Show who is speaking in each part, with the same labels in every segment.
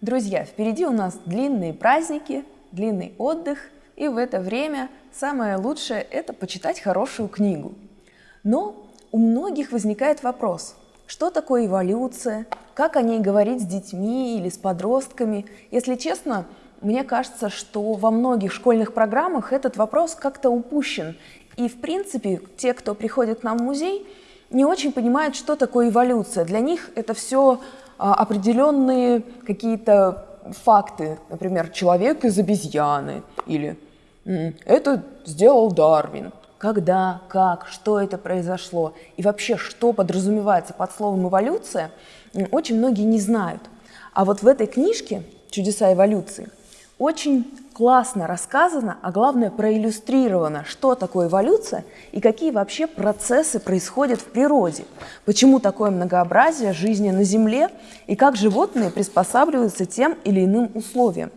Speaker 1: Друзья, впереди у нас длинные праздники, длинный отдых, и в это время самое лучшее – это почитать хорошую книгу. Но у многих возникает вопрос, что такое эволюция, как о ней говорить с детьми или с подростками. Если честно, мне кажется, что во многих школьных программах этот вопрос как-то упущен. И, в принципе, те, кто приходит к нам в музей, не очень понимают, что такое эволюция. Для них это все определенные какие-то факты, например, человек из обезьяны или это сделал Дарвин. Когда, как, что это произошло и вообще, что подразумевается под словом эволюция, очень многие не знают. А вот в этой книжке «Чудеса эволюции» очень классно рассказано, а главное проиллюстрировано, что такое эволюция и какие вообще процессы происходят в природе, почему такое многообразие жизни на Земле и как животные приспосабливаются тем или иным условиям.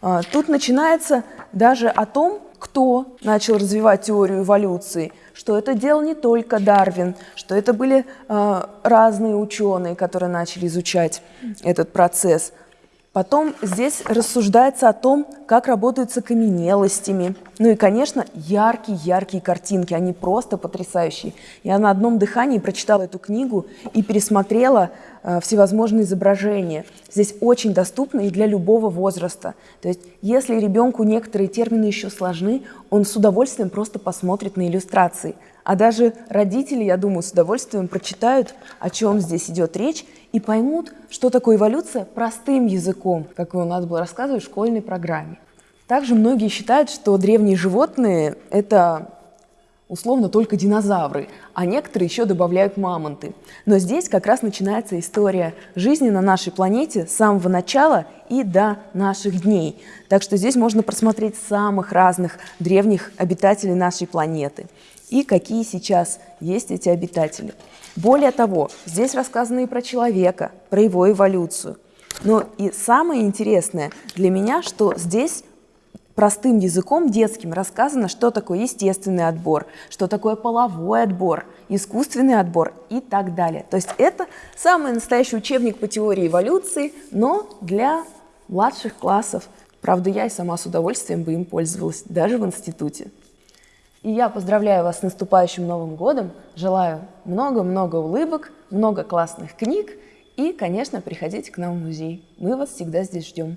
Speaker 1: А, тут начинается даже о том, кто начал развивать теорию эволюции, что это делал не только Дарвин, что это были э, разные ученые, которые начали изучать этот процесс. Потом здесь рассуждается о том, как работают с окаменелостями. Ну и, конечно, яркие-яркие картинки, они просто потрясающие. Я на одном дыхании прочитала эту книгу и пересмотрела э, всевозможные изображения. Здесь очень доступно и для любого возраста. То есть, если ребенку некоторые термины еще сложны, он с удовольствием просто посмотрит на иллюстрации. А даже родители, я думаю, с удовольствием прочитают, о чем здесь идет речь, и поймут, что такое эволюция простым языком, как у нас было рассказывать в школьной программе. Также многие считают, что древние животные – это условно только динозавры, а некоторые еще добавляют мамонты. Но здесь как раз начинается история жизни на нашей планете с самого начала и до наших дней. Так что здесь можно просмотреть самых разных древних обитателей нашей планеты и какие сейчас есть эти обитатели. Более того, здесь рассказано и про человека, про его эволюцию. Но и самое интересное для меня, что здесь простым языком детским рассказано, что такое естественный отбор, что такое половой отбор, искусственный отбор и так далее. То есть это самый настоящий учебник по теории эволюции, но для младших классов. Правда, я и сама с удовольствием бы им пользовалась, даже в институте. И я поздравляю вас с наступающим Новым годом, желаю много-много улыбок, много классных книг и, конечно, приходите к нам в музей. Мы вас всегда здесь ждем.